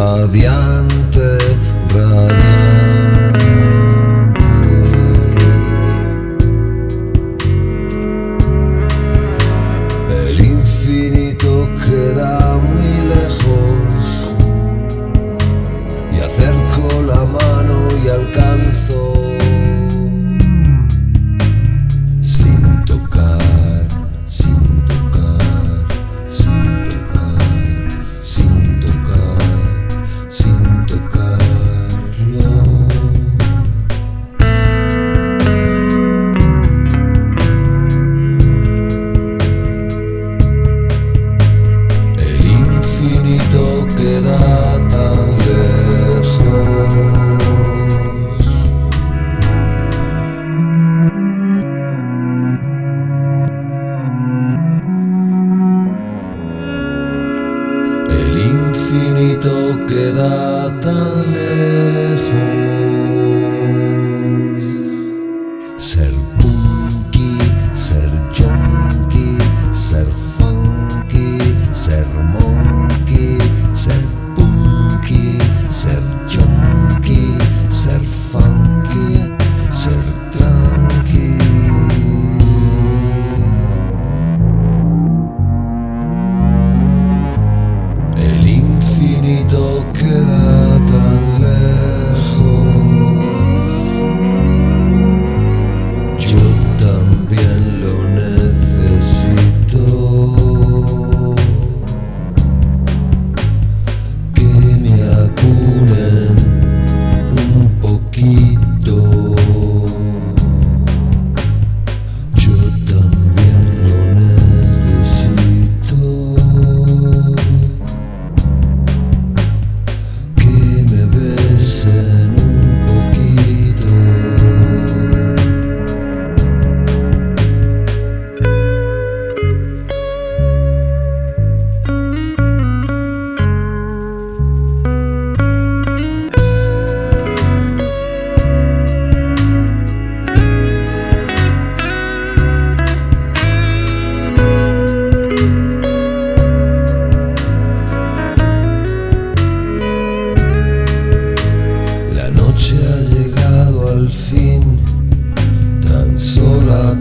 radiante. queda tan lejos. Ser punky, ser junkie, ser funky, ser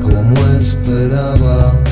como esperaba.